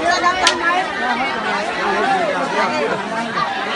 Hãy subscribe cho kênh Ghiền Mì Gõ Để không bỏ lỡ những video hấp dẫn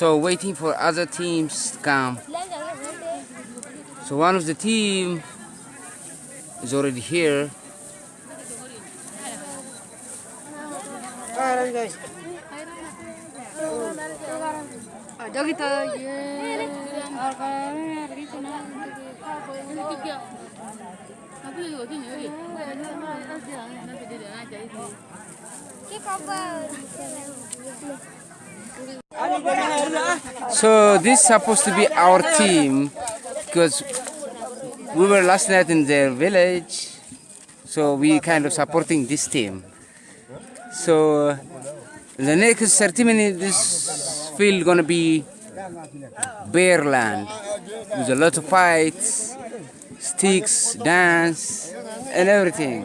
So waiting for other teams to come. So one of the team is already here. So this is supposed to be our team because we were last night in their village. So we kind of supporting this team. So the next 30 minutes, this field gonna be bare land with a lot of fights, sticks, dance, and everything.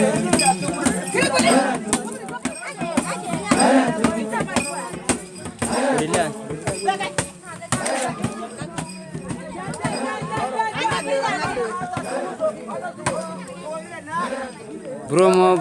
Bruno.